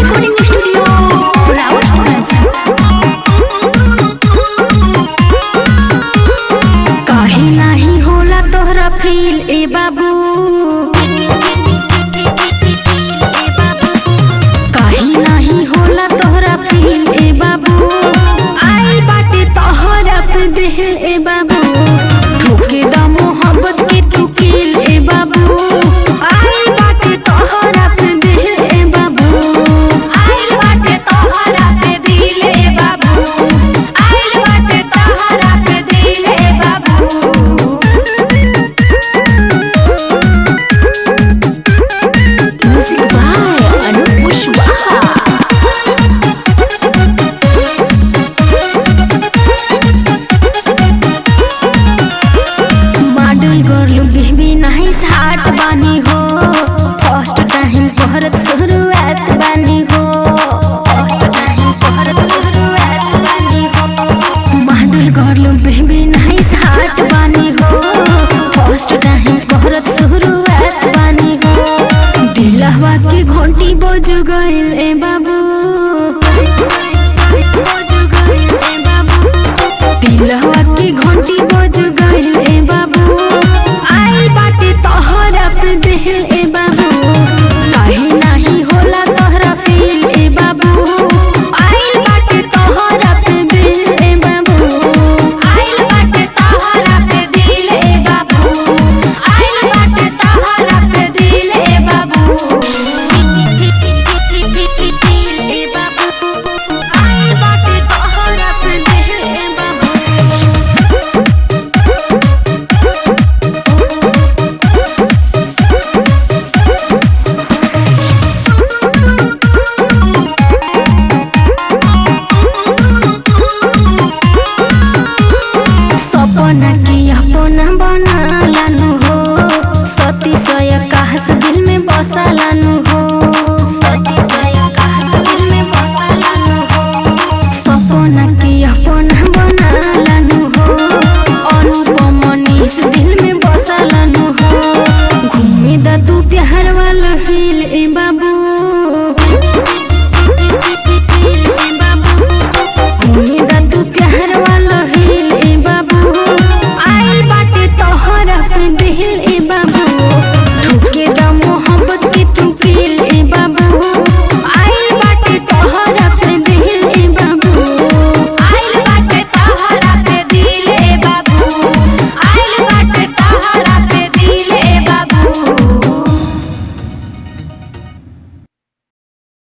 Recording Studio, Rawal Students. गइल ए बाबू। दिलवा की जुगैल ए बाबु। तिलहवा की घंटी बजु गइल ए बाबु। to the